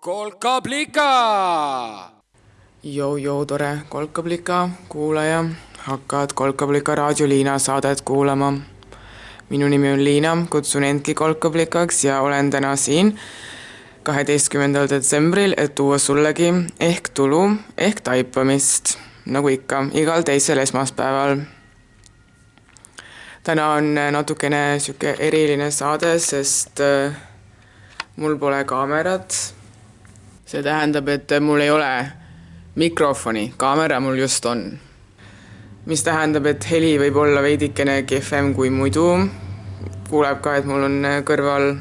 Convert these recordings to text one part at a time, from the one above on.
kolkablika. Jou-jou, tore kolkablika kuulaja, hakkad Kolkablika raadio Liina saadet kuulama. minu nimi on Liina, kutsun endki kolkablikaks ja olen täna siin kaheteistkümnendal detsembril, et tuua sullegi ehk tulu ehk taipamist, nagu ikka, igal teisel esmaspäeval. täna on natukene sihuke eriline saade, sest äh, mul pole kaamerat. See tähendab, et mul ei ole mikrofoni, kaamera mul just on. mis tähendab, et heli võib olla veidikene kehvem kui muidu. kuuleb ka, et mul on kõrval,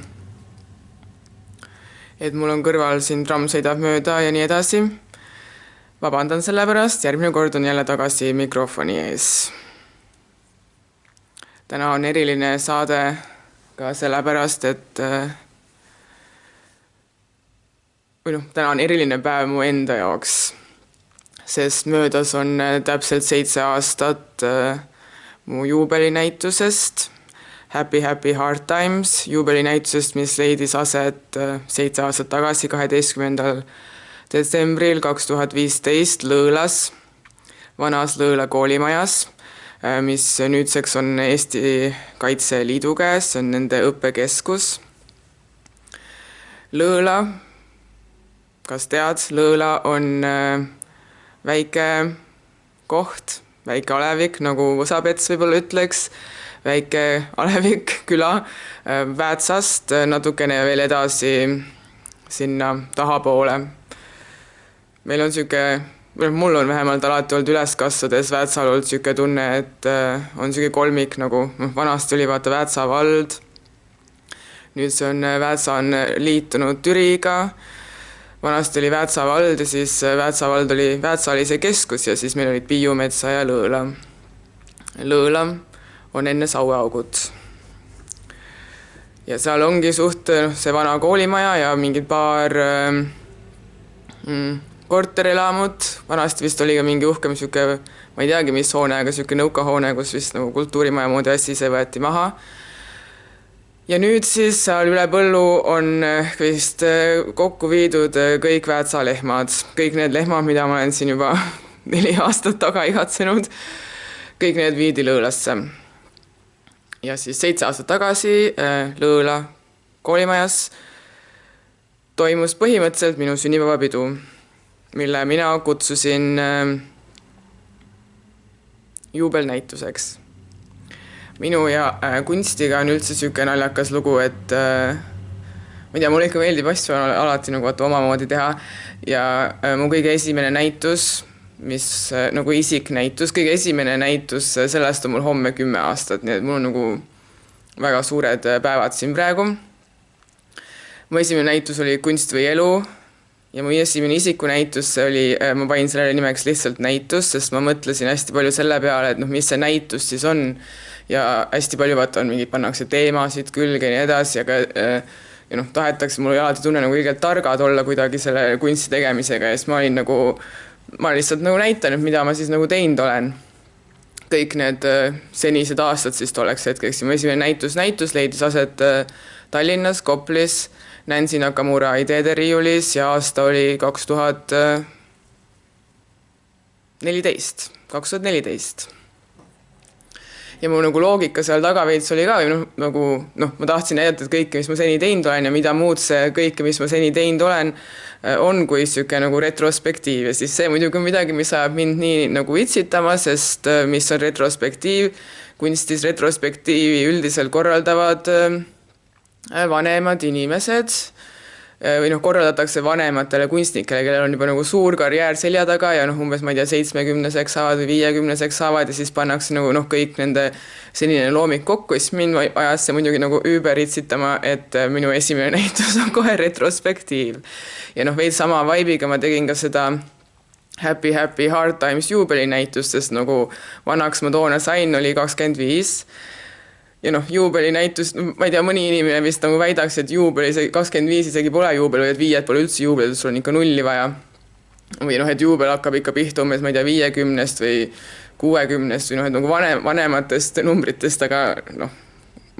et mul on kõrval siin tramm sõidab mööda ja nii edasi. vabandan selle pärast, järgmine kord on jälle tagasi mikrofoni ees. täna on eriline saade ka sellepärast, et või noh, täna on eriline päev mu enda jaoks, sest möödas on äh, täpselt seitse aastat äh, mu juubelinäitusest, Happy Happy Hard Times, juubelinäitusest, mis leidis aset äh, seitse aastat tagasi, kaheteistkümnendal detsembril kaks tuhat viisteist Lõõlas, vanas Lõõla koolimajas, mis nüüdseks on Eesti Kaitseliidu käes, see on nende õppekeskus. Lõõla kas tead, Lõõla on äh, väike koht, väike alevik, nagu Võsapets võib-olla ütleks, väike alevik küla äh, Väätsast äh, natukene veel edasi sinna tahapoole. meil on niisugune, mul on vähemalt alati olnud üles kasvades Väätsal olnud niisugune tunne, et on niisugune kolmik nagu, noh, vanasti oli vaata Väätsa vald, nüüd see on, Väätsa on liitunud Türiga vanasti oli Väätsa vald ja siis äh, Väätsa vald oli, Väätsa oli see keskus ja siis meil olid Piiumetsa ja Lõõla. Lõõla on enne Saueaugut. ja seal ongi suht noh, see vana koolimaja ja mingid paar äh, mm, korterelamut, vanasti vist oli ka mingi uhkem niisugune, ma ei teagi, mis hoone, aga niisugune nõukahoone, kus vist nagu kultuurimaja moodi asi, see võeti maha ja nüüd siis seal üle põllu on eh, vist eh, kokku viidud eh, kõik Väätsa lehmad, kõik need lehmad, mida ma olen siin juba neli aastat taga igatsenud, kõik need viidi Lõõlasse. ja siis seitse aastat tagasi Lõõla koolimajas toimus põhimõtteliselt minu sünnipäevapidu, mille mina kutsusin juubelnäituseks minu ja äh, kunstiga on üldse niisugune naljakas lugu, et äh, ma ei tea, mulle ikka meeldib asju alati nagu vaata omamoodi teha ja äh, mu kõige esimene näitus, mis äh, nagu isiknäitus, kõige esimene näitus, äh, sellest on mul homme kümme aastat, nii et mul on nagu väga suured äh, päevad siin praegu. mu esimene näitus oli Kunst või elu ja mu esimene isikunäitus, oli, äh, ma panin sellele nimeks lihtsalt näitus, sest ma mõtlesin hästi palju selle peale, et noh, mis see näitus siis on ja hästi palju vaata on mingeid, pannakse teemasid külge ja nii edasi, aga äh, ja noh, tahetakse, mul oli alati tunne nagu õigelt targad olla kuidagi selle kunsti tegemisega ja siis ma olin nagu, ma lihtsalt nagu näitan, et mida ma siis nagu teinud olen. kõik need äh, senised aastad siis tolleks hetkeks ja mu esimene näitus, näitus leidis aset äh, Tallinnas, Koplis, Nancy Nakamura ideede riiulis ja aasta oli kaks tuhat neliteist, kaks tuhat neliteist ja mu nagu loogika seal taga veits oli ka või noh, nagu noh, ma tahtsin näidata kõike, mis ma seni teinud olen ja mida muud see kõike, mis ma seni teinud olen, äh, on kui niisugune nagu retrospektiiv. Ja siis see muidugi on midagi, mis ajab mind nii nagu itsitama, sest äh, mis on retrospektiiv, kunstis retrospektiivi üldiselt korraldavad äh, vanemad inimesed või noh, korraldatakse vanematele kunstnikele, kellel on juba nagu suur karjäär selja taga ja noh, umbes ma ei tea, seitsmekümneseks saavad või viiekümneseks saavad ja siis pannakse nagu noh, kõik nende senine looming kokku siis mind ajas see muidugi nagu üüber itsitama, et äh, minu esimene näitus on kohe retrospektiiv. ja noh, veits sama vibe'iga ma tegin ka seda Happy Happy Hard Times juubelinäitust, sest nagu vanaks ma toona sain, oli kakskümmend viis ja noh, juubelinäitus, ma ei tea, mõni inimene vist nagu väidaks, et juubel isegi kakskümmend viis isegi pole juubel või et viied pole üldse juubel, et sul on ikka nulli vaja. või noh, et juubel hakkab ikka pihta umbes, ma ei tea, viiekümnest või kuuekümnest või noh, et nagu vanem, vanematest numbritest, aga noh,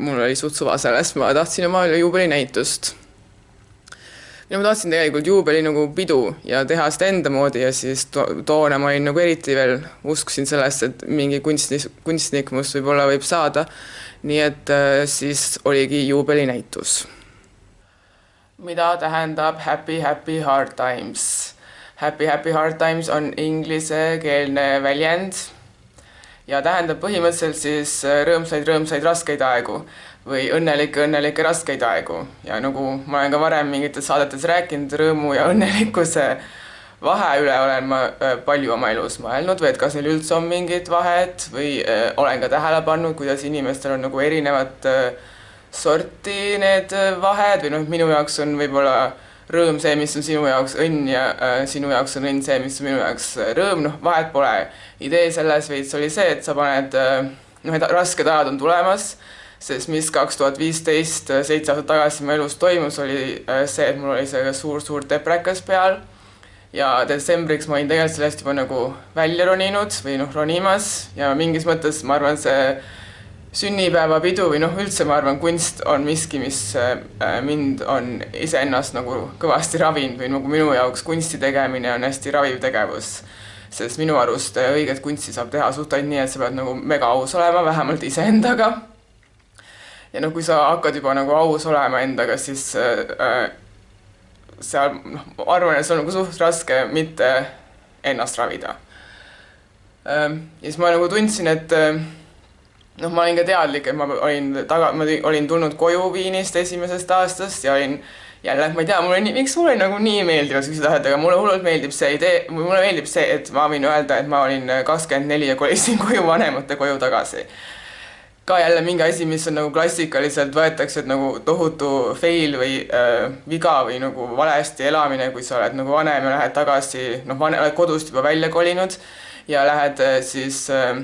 mul oli suht suva sellest, ma tahtsin oma juubelinäitust. Ja ma tahtsin tegelikult juubeli nagu pidu ja teha seda enda moodi ja siis to toona ma olin nagu eriti veel, uskusin sellesse, et mingi kunstnik, kunstnik must võib-olla võib saada. nii et äh, siis oligi juubelinäitus. mida tähendab happy, happy hard times? Happy, happy hard times on inglisekeelne väljend ja tähendab põhimõtteliselt siis äh, rõõmsaid, rõõmsaid raskeid aegu või õnnelikke, õnnelikke raskeid aegu ja nagu ma olen ka varem mingites saadetes rääkinud, rõõmu ja õnnelikkuse vahe üle olen ma äh, palju oma elus mõelnud või et kas neil üldse on mingit vahet või äh, olen ka tähele pannud, kuidas inimestel on nagu erinevat äh, sorti need vahed või noh, minu jaoks on võib-olla rõõm see, mis on sinu jaoks õnn ja äh, sinu jaoks on õnn see, mis on minu jaoks rõõm, noh, vahet pole. idee selles veits oli see, et sa paned äh,, noh, et rasked ajad on tulemas sest mis kaks tuhat viisteist, äh, seitse aastat tagasi mu elus toimus, oli äh, see, et mul oli see suur-suur deprekas peal. Ja detsembriks ma olin tegelikult sellest juba nagu välja roninud või noh, ronimas. Ja mingis mõttes ma arvan, see sünnipäevapidu või noh, üldse ma arvan, kunst on miski, mis äh, mind on iseennast nagu kõvasti ravinud või nagu minu jaoks kunsti tegemine on hästi raviv tegevus. sest minu arust õiget kunsti saab teha suht ainult nii, et sa pead nagu mega aus olema, vähemalt iseendaga ja noh, kui sa hakkad juba nagu aus olema endaga, siis äh, seal noh, ma arvan, et see on nagu suht raske mitte ennast ravida ähm,. ja siis ma nagu tundsin, et äh, noh, ma olin ka teadlik, et ma olin taga, ma olin tulnud koju Viinist esimesest aastast ja olin jälle, ma ei tea, mulle nii, miks mulle nagu nii meeldivad siuksed asjad, aga mulle hullult meeldib see idee, mulle meeldib see, et ma võin öelda, et ma olin kakskümmend neli ja kolisin koju vanemate koju tagasi ka jälle mingi asi, mis on nagu klassikaliselt võetakse, et nagu tohutu fail või äh, viga või nagu valesti elamine, kui sa oled nagu vanem ja lähed tagasi, noh, vanem, oled kodust juba välja kolinud ja lähed äh, siis äh,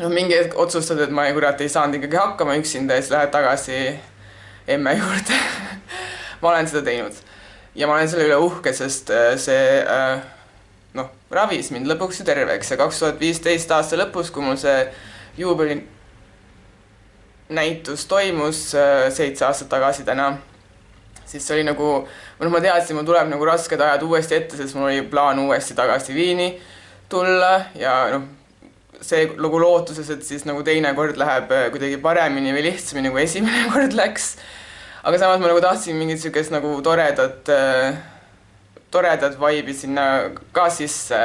noh, mingi hetk otsustad, et ma kurat ei saanud ikkagi hakkama üksinda ja siis lähed tagasi emme juurde. Ma olen seda teinud. Ja ma olen selle üle uhke, sest äh, see äh, noh, ravis mind lõpuks ju terveks. Ja kaks tuhat viisteist aasta lõpus, kui mul see juubeli näitus toimus äh, seitse aastat tagasi täna, siis see oli nagu, noh, ma teadsin, mul tuleb nagu rasked ajad uuesti ette, sest mul oli plaan uuesti tagasi Viini tulla ja noh, see nagu lootuses, et siis nagu teine kord läheb äh, kuidagi paremini või lihtsamini, kui esimene kord läks. aga samas ma nagu tahtsin mingit niisugust nagu toredat, äh, toredat vibe'i sinna ka sisse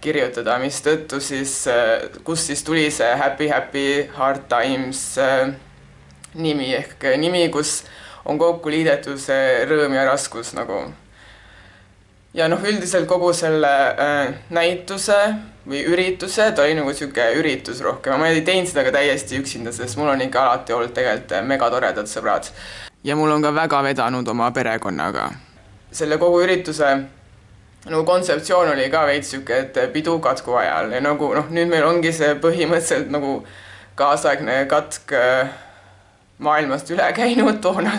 kirjutada, mistõttu siis, äh, kust siis tuli see Happy Happy Hard Times äh, nimi ehk nimi, kus on kokku liidetud see rõõm ja raskus nagu. ja noh, üldiselt kogu selle äh, näituse või ürituse, ta oli nagu niisugune üritus rohkem, ma ei teinud seda ka täiesti üksinda, sest mul on ikka alati olnud tegelikult megatoredad sõbrad. ja mul on ka väga vedanud oma perekonnaga. selle kogu ürituse nagu kontseptsioon oli ka veits sihuke, et pidu katku ajal ja nagu noh, nüüd meil ongi see põhimõtteliselt nagu kaasaegne katk äh, maailmast üle käinud, toona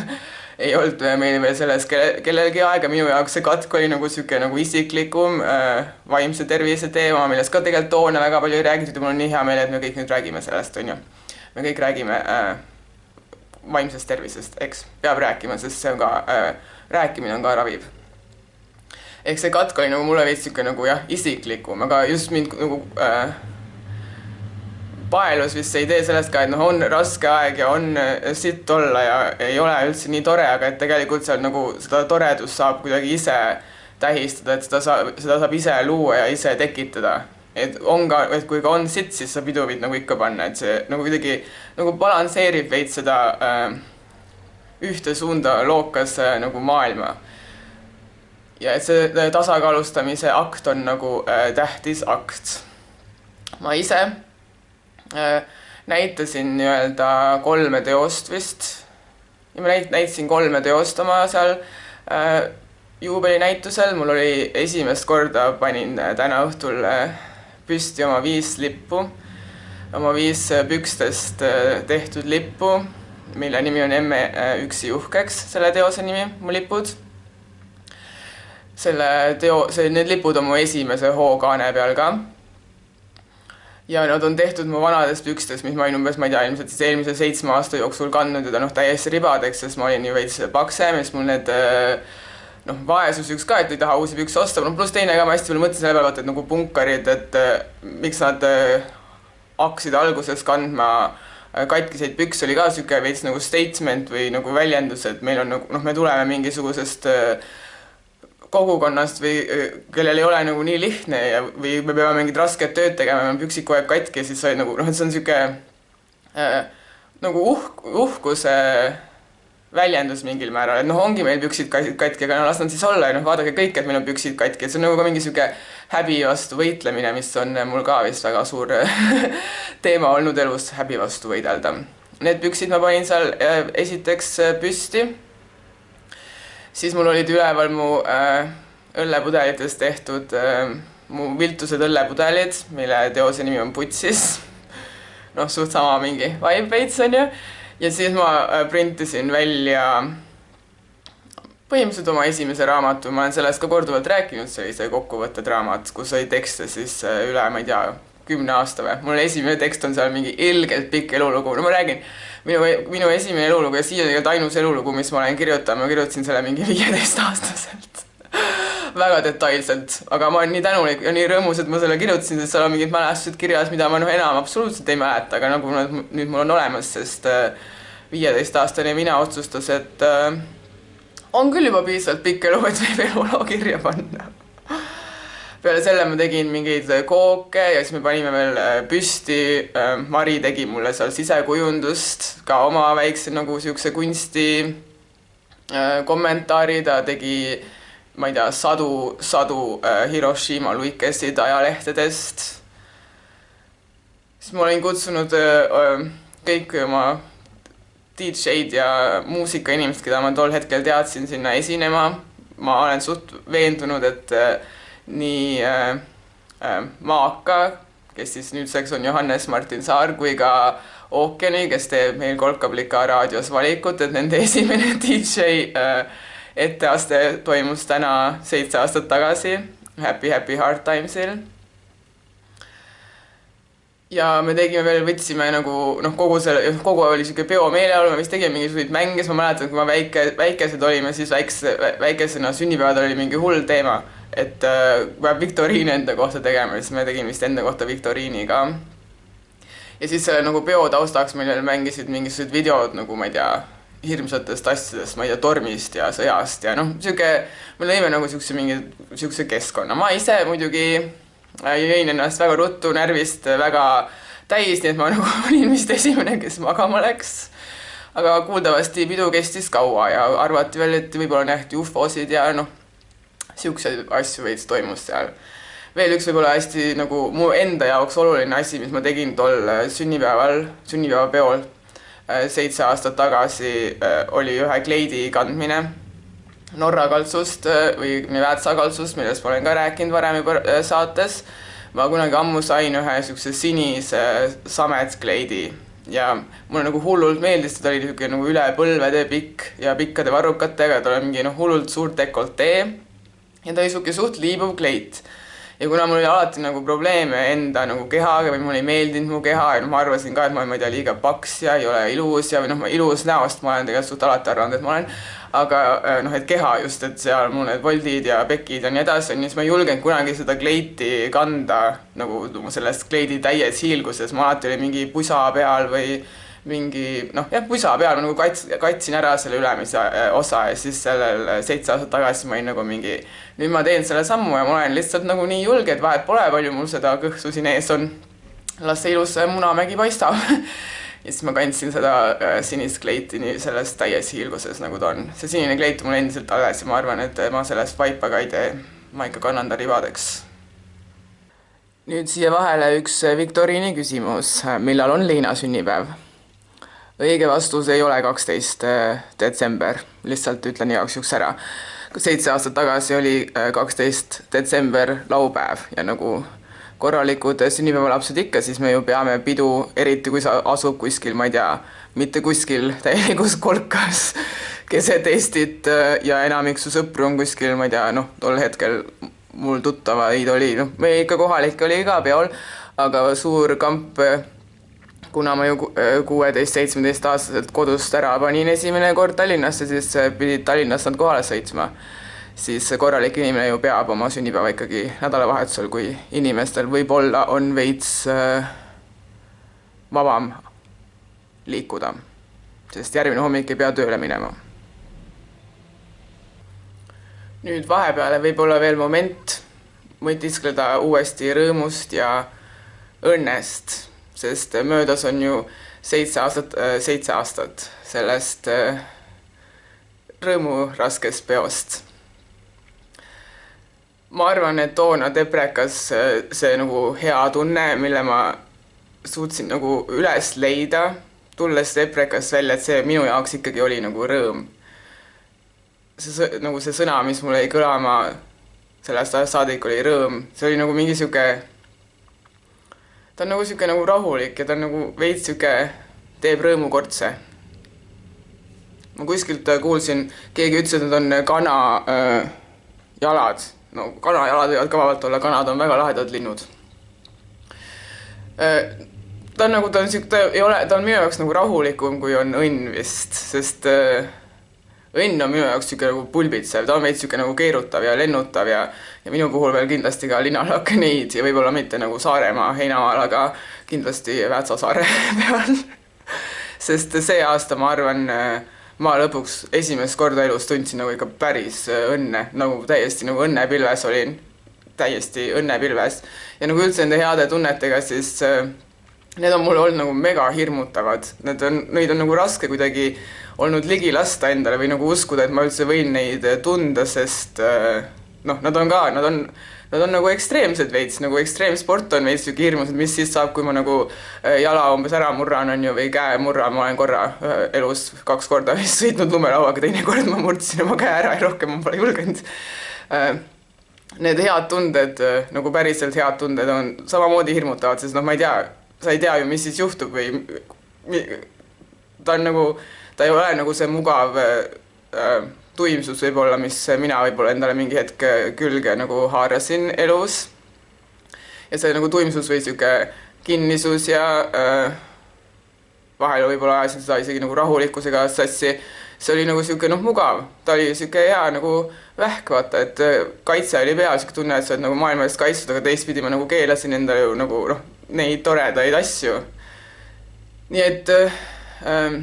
ei olnud meil veel selles kelle, kellelgi aega, minu jaoks see katk oli nagu niisugune nagu isiklikum äh, vaimse tervise teema, millest ka tegelikult toona väga palju ei räägitud ja mul on nii hea meel, et me kõik nüüd räägime sellest, on ju. me kõik räägime äh, vaimsest tervisest, eks, peab rääkima, sest see on ka äh,, rääkimine on ka raviv ehk see katk oli nagu mulle veits sihuke nagu jah, isiklikum, aga just mind nagu äh, paelus vist see idee sellest ka, et noh, on raske aeg ja on äh, sitt olla ja ei ole üldse nii tore, aga et tegelikult seal nagu seda toredust saab kuidagi ise tähistada, et seda saab, seda saab ise luua ja ise tekitada. et on ka, et kui ka on sitt, siis saab pidu võid nagu ikka panna, et see nagu kuidagi nagu balansseerib veits seda äh, ühte suunda lookas äh, nagu maailma ja et see tasakaalustamise akt on nagu äh, tähtis akt. ma ise äh, näitasin nii-öelda kolme teost vist. Ja ma näit-, näitasin kolme teost oma seal äh, juubelinäitusel, mul oli esimest korda, panin äh, täna õhtul äh, püsti oma viis lippu, oma viis äh, pükstest äh, tehtud lippu, mille nimi on Emme äh, üksi uhkeks, selle teose nimi, mu lipud selle teo, see, need lipud on mu esimese hookaane peal ka. ja nad on tehtud mu vanadest pükstest, mis ma olin umbes, ma ei tea, ilmselt siis eelmise seitsme aasta jooksul kandnud ja ta noh, täiesti ribadeks, sest ma olin ju veits paksem ja siis mul need äh, noh, vaesus üks ka, et ei taha uusi pükse osta, noh pluss teine ka, ma hästi palju mõtlesin selle peale, vaata, et nagu punkarid, et miks nad hakkasid alguses kandma katkiseid pükse, oli ka niisugune veits nagu statement või nagu väljendus, et meil on nagu noh, me tuleme mingisugusest kogukonnast või kellel ei ole nagu nii lihtne ja, või me peame mingit rasket tööd tegema, meil on püksid kogu aeg katki ja siis sa nagu noh, et see on niisugune äh, nagu uhk, uhkuse väljendus mingil määral, et noh, ongi meil püksid katki, aga no las nad siis olla ja noh, vaadake kõik, et meil on püksid katki, et see on nagu ka mingi niisugune häbi vastu võitlemine, mis on mul ka vist väga suur teema olnud elus, häbi vastu võidelda. Need püksid ma panin seal esiteks püsti, siis mul olid üleval mu äh, õllepudelitest tehtud äh, mu viltused õllepudelid, mille teose nimi on Putsis. noh, suht sama mingi vibe veits onju. Ja siis ma äh, printisin välja põhimõtteliselt oma esimese raamatu, ma olen sellest ka korduvalt rääkinud, see oli see kokkuvõtted raamat, kus oli tekste siis äh, üle, ma ei tea, kümne aasta või, mul esimene tekst on seal mingi ilgelt pikk elulugu, no ma räägin, minu, minu esimene elulugu ja siiani tegelikult ainus elulugu, mis ma olen kirjutanud, ma kirjutasin selle mingi viieteistaastaselt väga detailselt, aga ma olen nii tänulik ja nii rõõmus, et ma selle kirjutasin, sest seal on mingid mälestused kirjas, mida ma noh, enam absoluutselt ei mäleta, aga nagu nad nüüd mul on olemas, sest äh, viieteistaastane mina otsustas, et äh, on küll juba piisavalt pikk elu, et võib eluloo kirja panna. Peale selle ma tegin mingeid kooke ja siis me panime veel äh, püsti äh,. Mari tegi mulle seal sisekujundust, ka oma väikse nagu siukse kunsti äh, kommentaari, ta tegi äh, ma ei tea, sadu, sadu äh, Hiroshima luikesid ajalehtedest. siis ma olin kutsunud äh, kõik oma DJ-d ja muusikainimesed, keda ma tol hetkel teadsin, sinna esinema. ma olen suht veendunud, et äh, nii äh, äh, Maaka, kes siis nüüdseks on Johannes Martin Saar, kui ka Ookeani, kes teeb meil Kolkablika raadios valikut, et nende esimene DJ äh, etteaste toimus täna seitse aastat tagasi Happy Happy Hard Timesil. ja me tegime veel, võtsime nagu noh, kogu selle, kogu oli sihuke peomeeleolu, me vist tegime mingisuguseid mänge, siis ma mäletan, kui ma väike, väikesed olime, siis väikse, väikesena sünnipäeval oli mingi hull teema, et äh, peab viktoriini enda kohta tegema, siis me tegime vist enda kohta viktoriini ka. ja siis selle nagu peo taustaks meil veel mängisid mingisugused videod nagu ma ei tea hirmsatest asjadest, ma ei tea, tormist ja sõjast ja noh, sihuke, me lõime nagu siukse mingi, siukse keskkonna, ma ise muidugi äh, jõin ennast väga ruttu närvist väga täis, nii et ma nagu olin vist esimene, kes magama läks. aga kuuldavasti pidu kestis kaua ja arvati veel, et võib-olla nähti ufosid ja noh, siukseid asju veits toimus seal. veel üks võib-olla hästi nagu mu enda jaoks oluline asi, mis ma tegin tol sünnipäeval, sünnipäevapeol Äh, seitse aastat tagasi äh, oli ühe kleidi kandmine Norra kaltsust äh, või Väätsa kaltsust, millest ma olen ka rääkinud varem juba saates. ma kunagi ammu sain ühe niisuguse sinise sametkleidi ja mulle nagu hullult meeldis, ta oli niisugune nagu üle põlvede pikk ja pikkade varrukatega, tal oli mingi noh, hullult suur dekoltee ja ta oli niisugune suht liibuv kleit. Ja kuna mul oli alati nagu probleeme enda nagu kehaga või mulle ei meeldinud mu keha ja noh, ma arvasin ka, et ma, ma ei tea, liiga paks ja ei ole ilus ja või noh, ilus näost ma olen tegelikult suht alati arvanud, et ma olen, aga äh, noh, et keha just, et seal mul need voldid ja pekid ja nii edasi on ju, siis ma ei julgenud kunagi seda kleiti kanda nagu selles kleidi täies hiilguses, mul alati oli mingi pusa peal või mingi noh, jah, pusa peal ma nagu kats-, katsin ära selle ülemise äh, osa ja siis sellel äh, seitse aastat tagasi ma olin nagu mingi, nüüd ma teen selle sammu ja ma olen lihtsalt nagu nii julge, et vahet pole, palju mul seda kõhtu siin ees on. las see ilus Munamägi paistab ja siis ma kandsin seda äh, sinist kleiti nii selles täies hiilguses, nagu ta on. see sinine kleit on mul endiselt alles ja ma arvan, et ma sellest vaipa ka ei tee. ma ikka kannan ta ribadeks nüüd siia vahele üks viktoriini küsimus, millal on Liina sünnipäev? Õige vastus ei ole kaksteist äh, detsember, lihtsalt ütlen igaks juhuks ära. seitse aastat tagasi oli äh, kaksteist detsember laupäev ja nagu korralikud sünnipäevalapsed ikka, siis me ju peame pidu, eriti kui sa asub kuskil, ma ei tea, mitte kuskil täielikus kolkas keset Eestit äh, ja enamik su sõpru on kuskil, ma ei tea, noh, tol hetkel mul tuttavaid oli, noh, meil ikka kohalik oli ka peol, aga suur kamp kuna ma ju äh, kuueteist-seitsmeteistaastaselt kodust ära panin esimene kord Tallinnasse, siis pidid Tallinnast nad kohale sõitma. siis korralik inimene ju peab oma sünnipäeva ikkagi nädalavahetusel, kui inimestel võib-olla on veits äh, vabam liikuda, sest järgmine hommik ei pea tööle minema. nüüd vahepeale võib-olla veel moment mõtiskleda uuesti rõõmust ja õnnest, sest möödas on ju seitse aastat, seitse aastat sellest rõõmuraskest peost. ma arvan, et toona Deprekas see nagu hea tunne, mille ma suutsin nagu üles leida, tulles Deprekast välja, et see minu jaoks ikkagi oli nagu rõõm. see nagu see sõna, mis mul jäi kõlama sellest ajast saadik, oli rõõm, see oli nagu mingi sihuke, ta on nagu sihuke nagu rahulik ja ta on nagu veits sihuke, teeb rõõmu kortse ma kuskilt äh, kuulsin, keegi ütles, et need on äh, kana äh, jalad. no kanajalad võivad ka vabalt olla, kanad on väga lahedad linnud äh,. ta on nagu, ta on sihuke, ta ei ole, ta on minu jaoks nagu rahulikum, kui on õnn vist, sest äh, õnn on minu jaoks sihuke nagu pulbitsev, ta on veits sihuke nagu keerutav ja lennutav ja ja minu puhul veel kindlasti ka linnalakneid ja võib-olla mitte nagu Saaremaa heinamaal, aga kindlasti Väätsa saare peal sest see aasta ma arvan ma lõpuks esimest korda elus tundsin nagu ikka päris õnne, nagu täiesti nagu õnnepilves olin, täiesti õnnepilves. ja nagu üldse nende heade tunnetega, siis äh, need on mulle olnud nagu mega hirmutavad, need on, neid on nagu raske kuidagi olnud ligi lasta endale või nagu uskuda, et ma üldse võin neid tunda, sest äh, noh, nad on ka, nad on nad on nagu ekstreemsed veits, nagu ekstreemsport on veits sihuke hirmus, et mis siis saab, kui ma nagu äh, jala umbes ära murran, on ju, või käe murran, ma olen korra äh, elus kaks korda vist sõitnud lumelauaga, teinekord ma murdsin oma käe ära ja rohkem ma pole julgenud. Äh, need head tunded, nagu päriselt head tunded on samamoodi hirmutavad, sest noh, ma ei tea, sa ei tea ju, mis siis juhtub või ta on nagu, ta ei ole nagu see mugav äh, tuimsus võib-olla, mis mina võib-olla endale mingi hetk külge nagu haarasin elus. ja see nagu tuimsus või sihuke kinnisus ja äh, vahel võib-olla ajasin seda isegi nagu rahulikkusega sassi. see oli nagu sihuke noh, mugav, ta oli sihuke hea nagu vähk, vaata, et äh, kaitse oli peal, sihuke tunne, et sa oled nagu maailma eest kaitstud, aga teistpidi ma nagu keelasin endale ju nagu noh, neid toredaid asju. nii et äh, ähm,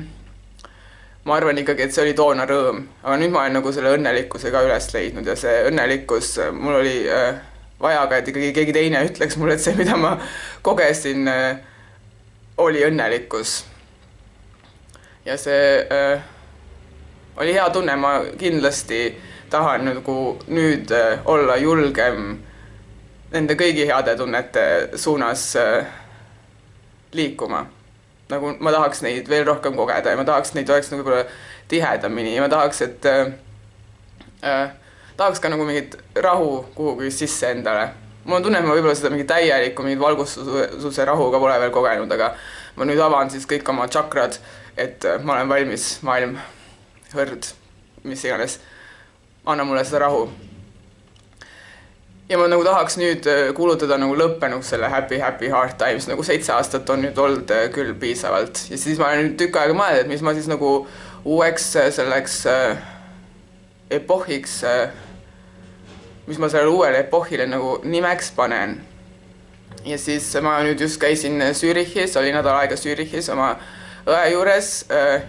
ma arvan ikkagi, et see oli toona rõõm, aga nüüd ma olen nagu selle õnnelikkuse ka üles leidnud ja see õnnelikkus, mul oli äh, vaja ka, et ikkagi keegi teine ütleks mulle, et see, mida ma kogesin äh,, oli õnnelikkus. ja see äh, oli hea tunne, ma kindlasti tahan nagu nüüd äh, olla julgem nende kõigi heade tunnete suunas äh, liikuma. Nagu ma tahaks neid veel rohkem kogeda ja ma tahaks, neid oleks nagu võib-olla tihedamini ja ma tahaks, et äh, äh, tahaks ka nagu mingit rahu kuhugi sisse endale. mul on tunne, et ma võib-olla seda mingit täielikku mingit valgustuse rahu ka pole veel kogenud, aga ma nüüd avan siis kõik oma tšakrad, et äh, ma olen valmis, maailm, hõrd, mis iganes, anna mulle seda rahu ja ma nagu tahaks nüüd äh, kuulutada nagu lõppenuks selle Happy Happy Hard Times, nagu seitse aastat on nüüd olnud äh, küll piisavalt ja siis ma olen tükk aega mõelnud, et mis ma siis nagu uueks äh, selleks epohhiks mis ma sellele uuele epohhile nagu nimeks panen. ja siis ma nüüd just käisin Zürichis, olin nädal aega Zürichis oma õe juures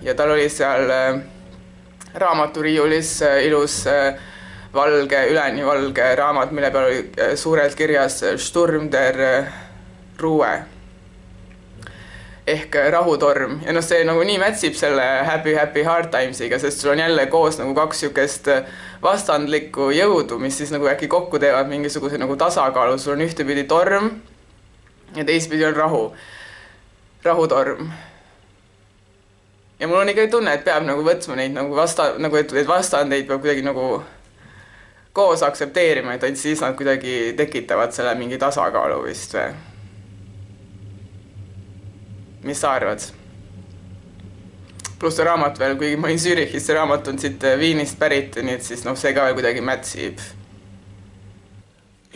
ja tal oli seal raamaturiiulis ilus äh, valge, üleni valge raamat, mille peal oli äh, suurelt kirjas äh, Sturm der äh, Ruhe. Ehk rahutorm. Ja noh, see nagu nii mätsib selle Happy Happy Hard Timesiga, sest sul on jälle koos nagu kaks niisugust vastandlikku jõudu, mis siis nagu äkki kokku teevad mingisuguse nagu tasakaalu, sul on ühtepidi torm ja teistpidi on rahu, rahutorm. ja mul on ikkagi tunne, et peab nagu võtma neid nagu vasta, nagu et, et vastandeid peab kuidagi nagu koos aktsepteerima, et ainult siis nad kuidagi tekitavad selle mingi tasakaalu vist või? mis sa arvad? pluss see raamat veel, kuigi ma olin Zürichis, see raamat on siit Viinist pärit, nii et siis noh, see ka veel kuidagi mätsib.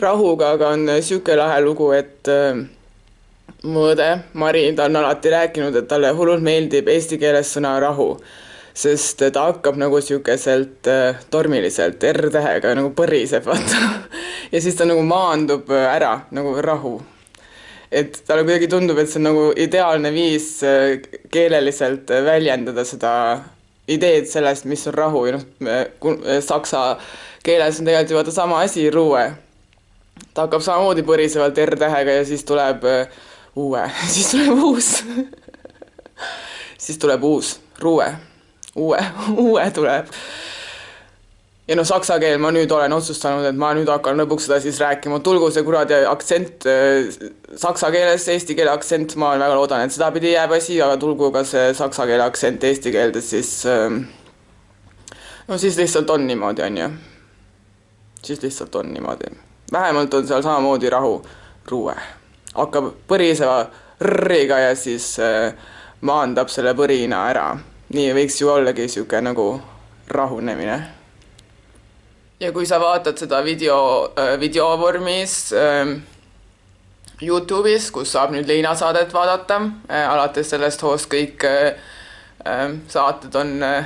rahuga aga on niisugune lahe lugu, et äh, mu õde Mari, ta on alati rääkinud, et talle hullult meeldib eesti keeles sõna rahu sest ta hakkab nagu sihukeselt äh, tormiliselt R-tähega nagu põriseb, vaata. ja siis ta nagu maandub äh, ära nagu rahu. et talle kuidagi tundub, et see on nagu ideaalne viis äh, keeleliselt väljendada seda ideed sellest, mis on rahu ja noh, saksa keeles on tegelikult ju vaata sama asi, ruue. ta hakkab samamoodi põrisevalt R-tähega ja siis tuleb uue, siis tuleb uus siis tuleb uus, ruue uue, uue tuleb. ja noh, saksa keel ma nüüd olen otsustanud, et ma nüüd hakkan lõpuks seda siis rääkima, tulgu see kuradi aktsent äh, saksa keeles, eesti keele aktsent, ma väga loodan, et sedapidi jääb asi, aga tulgu ka see saksa keele aktsent eesti keeldes, siis äh, no siis lihtsalt on niimoodi, on ju. siis lihtsalt on niimoodi. vähemalt on seal samamoodi rahu, ruue. hakkab põriseva r-iga ja siis äh, maandab selle põrina ära nii võiks ju ollagi niisugune nagu rahunemine. ja kui sa vaatad seda video, äh, videovormis äh, Youtube'is, kus saab nüüd Liina saadet vaadata äh,, alates sellest hoost kõik äh, äh saated on äh,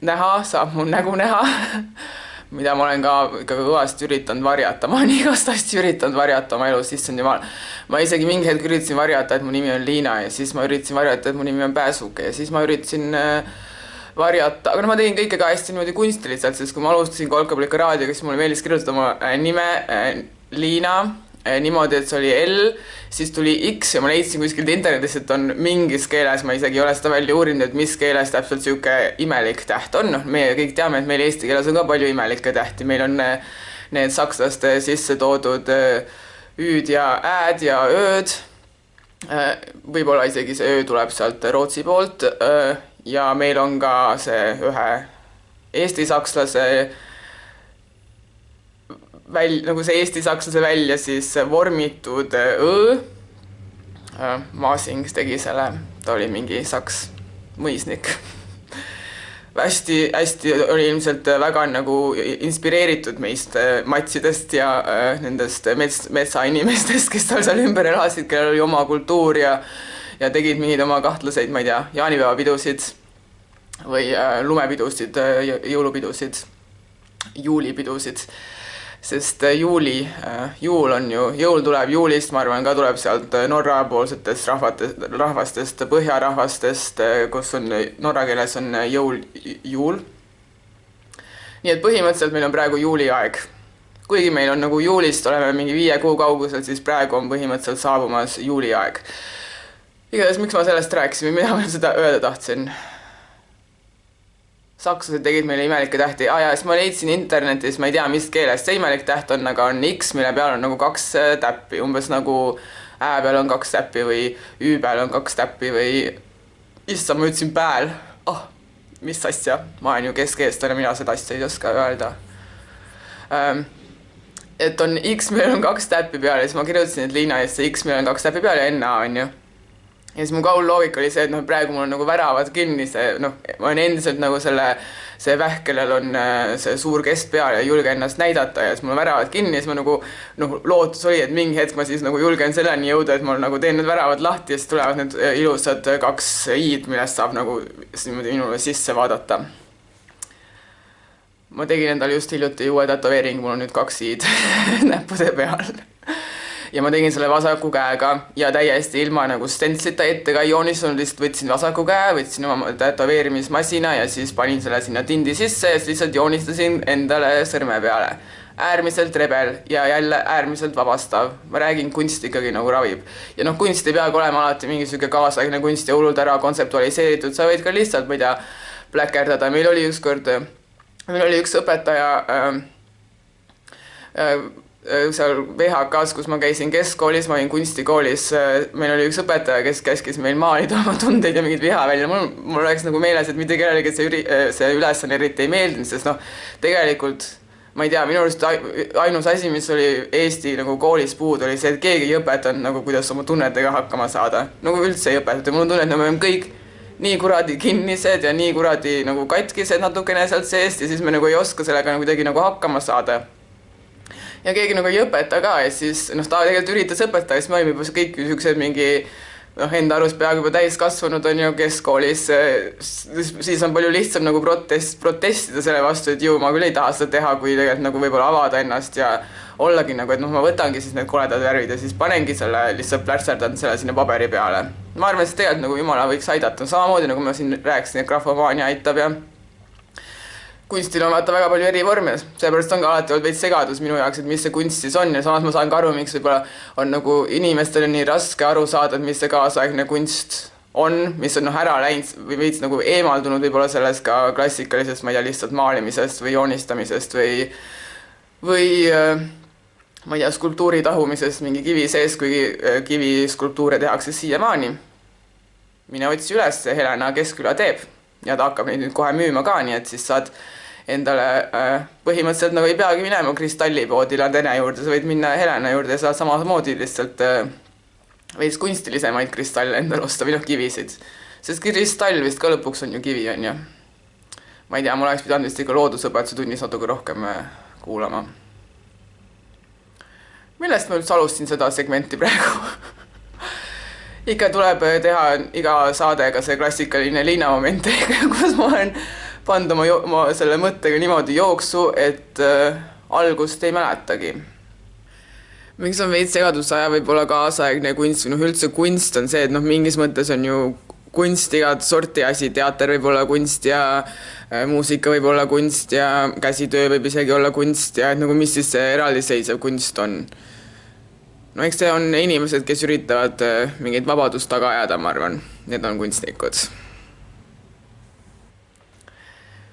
näha, saab mu nägu näha mida ma olen ka ikka kõvasti üritanud varjata, ma olen igast asju üritanud varjata oma elus, issand jumal. ma isegi mingi hetk üritasin varjata, et mu nimi on Liina ja siis ma üritasin varjata, et mu nimi on Pääsuke ja siis ma üritasin äh, varjata, aga noh, ma tegin kõike ka hästi niimoodi kunstiliselt, sest kui ma alustasin Kolkablika raadioga, siis mulle meeldis kirjutada oma äh, nime äh, Liina niimoodi, et see oli L, siis tuli X ja ma leidsin kuskilt internetist, et on mingis keeles, ma isegi ei ole seda välja uurinud, et mis keeles täpselt niisugune imelik täht on, noh, meie kõik teame, et meil eesti keeles on ka palju imelikke tähti, meil on eh, need sakslaste sisse toodud eh, ü-d ja ä-d ja ö-d, võib-olla isegi see öö tuleb sealt Rootsi poolt ja meil on ka see ühe eesti sakslase väl-, nagu see eesti-sakslase välja siis vormitud õ. Äh, Masing tegi selle, ta oli mingi saks mõisnik hästi-hästi oli ilmselt väga nagu inspireeritud meist äh, matsidest ja äh, nendest mets, metsainimestest, kes tal seal ümber elasid, kellel oli oma kultuur ja ja tegid mingeid oma kahtlaseid, ma ei tea, jaanipäevapidusid või äh, lumepidusid äh,, jõulupidusid, juulipidusid sest äh, juuli, äh, juul on ju, jõul tuleb juulist, ma arvan, ka tuleb sealt äh, Norra poolsetest rahvatest, rahvastest, põhjarahvastest, kus on norra keeles on jõul, juul. nii et põhimõtteliselt meil on praegu juuliaeg. kuigi meil on nagu juulist oleme mingi viie kuu kaugusel, siis praegu on põhimõtteliselt saabumas juuliaeg. igatahes, miks ma sellest rääkisin või mida ma seda öelda tahtsin sakslased tegid meile imelikke tähti. Ah,, ja siis ma leidsin internetis, ma ei tea, mis keeles see imelik täht on, aga on X, mille peal on nagu kaks äh, täppi, umbes nagu Ä peal on kaks täppi või Ü peal on kaks täppi või issand, ma ütlesin pääl, oh, mis asja, ma olen ju keskeestlane, mina seda asja ei oska öelda. Ähm, et on X, millel on kaks täppi peal ja siis ma kirjutasin, et Liina eest see X, millel on kaks täppi peal ja NA on ju ja siis mu kaulloogika oli see, et noh, praegu mul on nagu väravad kinni, see noh, ma olen endiselt nagu selle, see vähk, kellel on äh, see suur keskpea ja ei julge ennast näidata ja siis mul on väravad kinni ja siis ma nagu noh, lootus oli, et mingi hetk ma siis nagu julgen selleni jõuda, et ma nagu teen need väravad lahti ja siis tulevad need äh, ilusad kaks i-d, millest saab nagu niimoodi minule sisse vaadata. ma tegin endale just hiljuti uue tätoveeringu, mul on nüüd kaks i-d näppude peal ja ma tegin selle vasaku käega ja täiesti ilma nagu stentslita ette ka ei joonistanud, lihtsalt võtsin vasaku käe, võtsin oma tätoveerimismasina ja siis panin selle sinna tindi sisse ja siis lihtsalt joonistasin endale sõrme peale. äärmiselt rebel ja jälle äärmiselt vabastav. ma räägin, kunst ikkagi nagu ravib. ja noh, kunst ei peagi olema alati mingi sihuke kaasaegne kunst ja hullult ära kontseptualiseeritud, sa võid ka lihtsalt, ma ei tea, pläkerdada, meil oli ükskord, meil oli üks õpetaja äh, Äh, seal VHK-s, kus ma käisin keskkoolis, ma olin kunstikoolis, äh, meil oli üks õpetaja, kes käskis meil maalida oma tundeid ja mingit viha välja, mul, mul oleks nagu meeles, et mitte kellelegi see üri-, äh, see ülesanne eriti ei meeldinud, sest noh, tegelikult ma ei tea, minu arust ainus asi, mis oli Eesti nagu koolis puudu, oli see, et keegi ei õpetanud nagu, kuidas oma tunnetega hakkama saada. nagu üldse ei õpetata, mul on tunne, et me oleme kõik nii kuradi kinnised ja nii kuradi nagu katkised natukene sealt seest ja siis me nagu ei oska sellega nagu kuidagi nagu hakkama saada ja keegi nagu ei õpeta ka ja siis noh, ta tegelikult üritas õpetada siis me olime juba kõik niisugused mingi noh, enda arust peaaegu juba täiskasvanud on ju keskkoolis, siis on palju lihtsam nagu protest, protestida selle vastu, et ju ma küll ei taha seda teha, kui tegelikult nagu võib-olla avada ennast ja ollagi nagu, et noh, ma võtangi siis need koledad värvid ja siis panengi selle, lihtsalt plärtserdan selle sinna paberi peale. ma arvan, et see tegelikult nagu jumala võiks aidata, samamoodi nagu ma siin rääkisin, et graafomaania aitab ja kunstil on vaata väga palju eri vorme, seepärast on ka alati olnud veits segadus minu jaoks, et mis see kunst siis on ja samas ma saan ka aru, miks võib-olla on nagu inimestel on nii raske aru saada, et mis see kaasaegne kunst on, mis on noh, ära läinud või veits nagu eemaldunud võib-olla sellest ka klassikalisest, ma ei tea, lihtsalt maalimisest või joonistamisest või või äh, ma ei tea, skulptuuri tahumisest mingi kivi sees, kuigi äh, kiviskulptuure tehakse siiamaani. mine otsi üles, Helena Keskküla teeb ja ta hakkab neid nüüd kohe müüma ka, nii et siis saad endale äh, põhimõtteliselt nagu ei peagi minema kristallipoodi Ladene juurde, sa võid minna Helena juurde ja saad samamoodi lihtsalt äh, veits kunstilisemaid kristalle endale osta või noh, kivisid. sest kristall vist ka lõpuks on ju kivi, on ju. ma ei tea, ma oleks pidanud vist ikka loodusõpetuse tunnis natuke rohkem äh, kuulama. millest ma üldse alustasin seda segmenti praegu ikka tuleb teha iga saadega see klassikaline linnamoment, kus ma olen pannud oma, oma selle mõttega niimoodi jooksu, et äh, algust ei mäletagi. miks on veits segaduse aja võib-olla kaasaegne kunst või noh, üldse kunst on see, et noh, mingis mõttes on ju kunst igat sorti asi, teater võib olla kunst ja äh, muusika võib olla kunst ja käsitöö võib isegi olla kunst ja et nagu mis siis see eraldiseisev kunst on. No eks see on inimesed, kes üritavad äh, mingit vabadust taga ajada, ma arvan, need on kunstnikud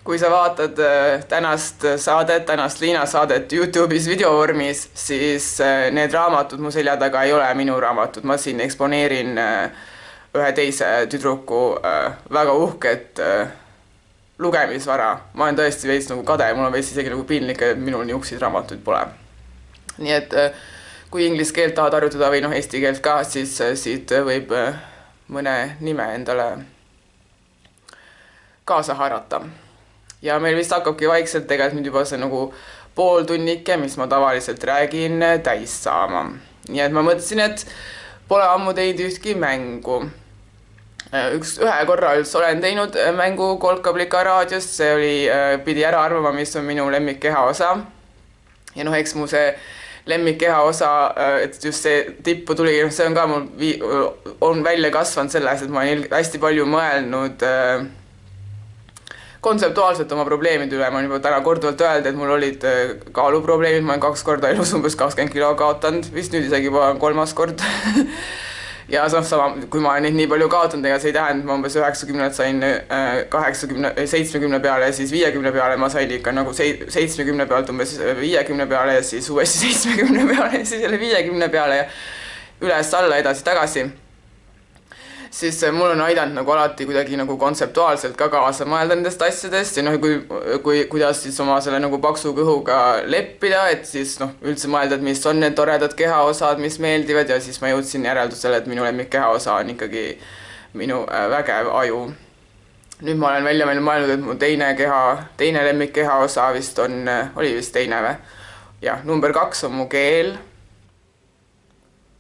kui sa vaatad äh, tänast saadet, tänast Liina saadet Youtube'is videovormis, siis äh, need raamatud mu selja taga ei ole minu raamatud, ma siin eksponeerin äh, ühe teise tüdruku väga uhket lugemisvara. ma olen tõesti veits nagu kade, mul on veits isegi nagu piinlik, et minul niisuguseid raamatuid pole. nii et kui inglise keelt tahad harjutada või noh, eesti keelt ka, siis siit võib mõne nime endale kaasa haarata ja meil vist hakkabki vaikselt tegelikult nüüd juba see nagu pooltunnike, mis ma tavaliselt räägin, täis saama. nii et ma mõtlesin, et pole ammu teinud ühtki mängu. üks, ühe korra üldse olen teinud mängu Kolkablika raadiost, see oli, pidi ära arvama, mis on minu lemmik kehaosa. ja noh, eks mu see lemmik kehaosa, et just see tippu tuli, noh, see on ka mul on välja kasvanud selles, et ma olen hästi palju mõelnud äh, kontseptuaalselt oma probleemide üle, ma olen juba täna korduvalt öelnud, et mul olid äh, kaaluprobleemid, ma olen kaks korda elus umbes kakskümmend kilo kaotanud, vist nüüd isegi juba kolmas kord ja noh, sama, kui ma neid nii palju kaotanud, ega see ei tähenda, et ma umbes üheksakümnelt sain äh, kaheksakümne, seitsmekümne peale ja siis viiekümne peale. Ma sain ikka nagu sei-, seitsmekümne pealt umbes viiekümne peale ja siis uuesti seitsmekümne peale ja siis jälle viiekümne peale ja üles-alla, edasi-tagasi siis mul on aidanud nagu alati kuidagi nagu kontseptuaalselt ka kaasa mõelda nendest asjadest ja noh, kui, kui, kuidas siis oma selle nagu paksu kõhuga leppida, et siis noh, üldse mõelda, et mis on need toredad kehaosad, mis meeldivad ja siis ma jõudsin järeldusele, et minu lemmik kehaosa on ikkagi minu äh, vägev aju. nüüd ma olen välja mõelnud, et mu teine keha, teine lemmik kehaosa vist on, äh, oli vist teine või? jah, number kaks on mu keel.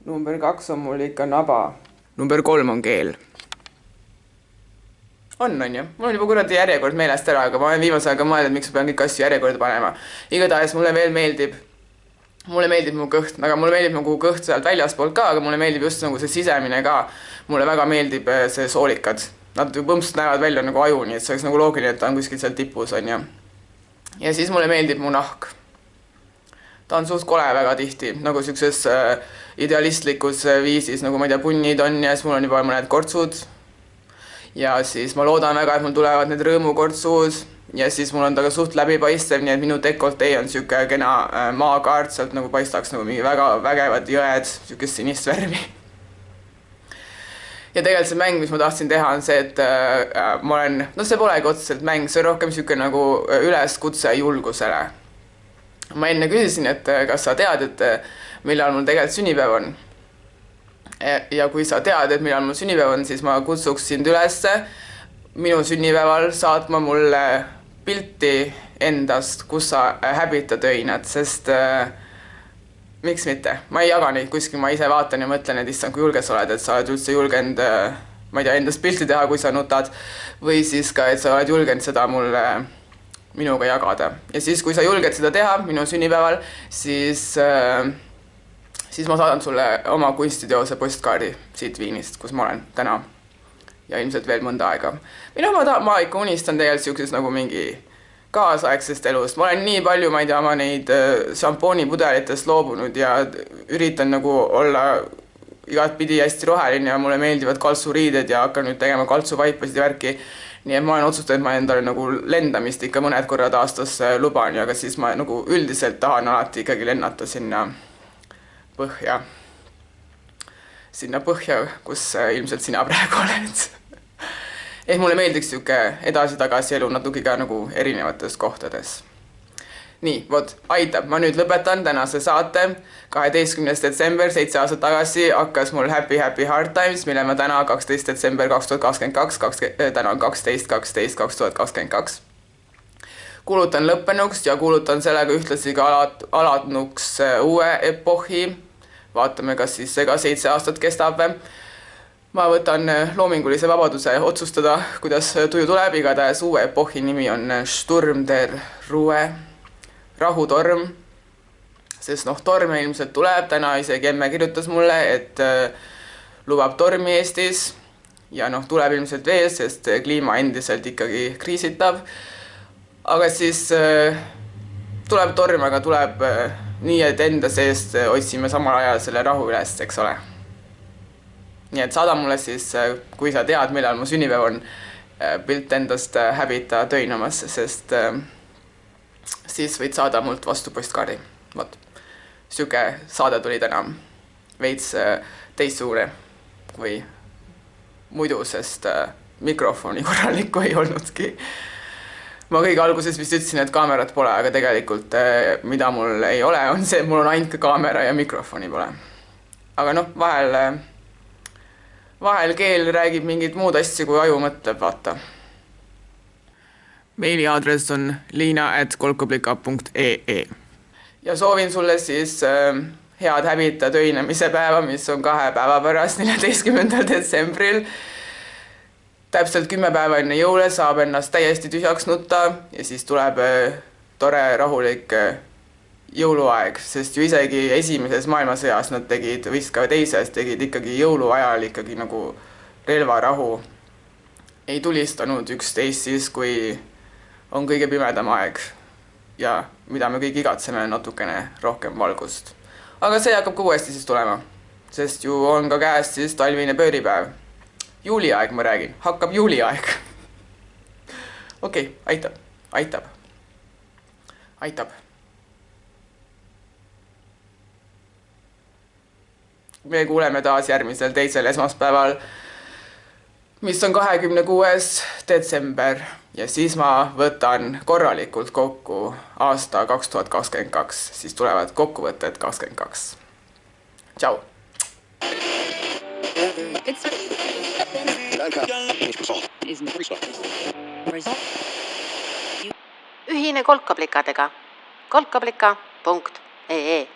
number kaks on mul ikka naba number kolm on keel. on, on ju, mul on juba kuradi järjekord meelest ära, aga ma olen viimasel ajal ka mõelnud, miks ma pean kõiki asju järjekorda panema. igatahes mulle veel meeldib, mulle meeldib mu kõht, aga mulle meeldib nagu kõht sealt väljaspoolt ka, aga mulle meeldib just nagu see sisemine ka. mulle väga meeldib eh, see soolikad, nad põmpsalt näevad välja nagu aju, nii et see oleks nagu loogiline, et ta on kuskil seal tipus, on ju. ja siis mulle meeldib mu nahk ta on suht kole väga tihti, nagu siukses äh, idealistlikus äh, viisis, nagu ma ei tea, punnid on ja siis mul on juba mõned kortsud. ja siis ma loodan väga, et mul tulevad need rõõmukortsud ja siis mul on ta ka suht läbipaistev, nii et minu dekoltee on sihuke kena äh, maakaart, sealt nagu paistaks nagu mingi väga vägevad jõed, siukest sinist värvi. ja tegelikult see mäng, mis ma tahtsin teha, on see, et äh, ma olen, noh, see polegi otseselt mäng, see on rohkem sihuke nagu üleskutse julgusele ma enne küsisin, et äh, kas sa tead, et äh, millal mul tegelikult sünnipäev on. E, ja kui sa tead, et millal mul sünnipäev on, siis ma kutsuks sind ülesse minu sünnipäeval saatma mulle pilti endast, kus sa äh, häbitad öinad, sest miks mitte, ma ei jaga neid kuskil, ma ise vaatan ja mõtlen, et issand, kui julge sa oled, et sa oled üldse julgenud äh, ma ei tea, endast pilti teha, kui sa nutad, või siis ka, et sa oled julgenud seda mulle minuga jagada. ja siis, kui sa julged seda teha minu sünnipäeval, siis äh, siis ma saadan sulle oma kunstiteose postkaardi siit Viinist, kus ma olen täna. ja ilmselt veel mõnda aega. või noh, ma tahan, ma ikka unistan tegelikult niisugusest nagu mingi kaasaegsest elust, ma olen nii palju, ma ei tea, oma neid äh, šampoonipudelitest loobunud ja üritan nagu olla igatpidi hästi roheline ja mulle meeldivad kaltsuriided ja hakkan nüüd tegema kaltsuvaipasid ja värki. nii et ma olen otsustanud, et ma endale nagu lendamist ikka mõned korrad aastas äh, luban ja ka siis ma nagu üldiselt tahan alati ikkagi lennata sinna põhja. sinna põhja, kus äh, ilmselt sina praegu oled ehk mulle meeldiks niisugune edasi-tagasi elu natuke ka nagu erinevates kohtades nii, vot, aitab, ma nüüd lõpetan tänase saate. kaheteistkümnes detsember, seitse aastat tagasi hakkas mul Happy Happy Hard Times, mille ma täna, kaksteist detsember kaks tuhat kakskümmend kaks, kakskümmend, äh, täna on kaksteist, kaksteist, kaks tuhat kakskümmend kaks. kuulutan lõppenuks ja kuulutan sellega ühtlasi ka alat-, alatnuks äh, uue epohhi. Vaatame, kas siis see ka seitse aastat kestab ma võtan äh, loomingulise vabaduse otsustada, kuidas tuju tuleb, igatahes uue epohhi nimi on Sturm der Ruhe. Rahutorm, sest noh, torme ilmselt tuleb, täna isegi emme kirjutas mulle, et äh, lubab tormi Eestis. Ja noh, tuleb ilmselt veel, sest kliima endiselt ikkagi kriisitab. aga siis äh, tuleb torm, aga tuleb äh, nii, et enda seest otsime samal ajal selle rahu üles, eks ole. nii et saada mulle siis, kui sa tead, millal mu sünnipäev on, pilt endast häbita töinamas, sest äh, siis võid saada mult vastu postkaardi. vot, sihuke saade tuli täna veits äh, teistsugune kui muidu, sest äh, mikrofoni korralikku ei olnudki. Ma kõige alguses vist ütlesin, et kaamerat pole, aga tegelikult äh, mida mul ei ole, on see, et mul on ainult kaamera ja mikrofoni pole. aga noh, vahel, vahel keel räägib mingeid muud asju, kui aju mõtleb, vaata meiliaadress on liina.kolkablika.ee. ja soovin sulle siis äh, head häbita töinemise päeva, mis on kahe päeva pärast, neljateistkümnendal detsembril. Täpselt kümme päeva enne jõule saab ennast täiesti tühjaks nutta ja siis tuleb äh, tore rahulik äh, jõuluaeg, sest ju isegi esimeses maailmasõjas nad tegid, vist ka teises, tegid ikkagi jõuluajal ikkagi nagu relvarahu. ei tulistanud üksteist siis, kui on kõige pimedam aeg ja mida me kõik igatseme, natukene rohkem valgust. aga see hakkab ka uuesti siis tulema, sest ju on ka käes siis talvine pööripäev. Juuliaeg, ma räägin, hakkab juuliaeg. okei okay,, aitab, aitab, aitab. me kuuleme taas järgmisel teisel esmaspäeval mis on kahekümne kuues detsember ja siis ma võtan korralikult kokku aasta kaks tuhat kakskümmend kaks, siis tulevad kokkuvõtted kakskümmend kaks. tšau. Ühine kolkaplikadega kolkablika punkt ee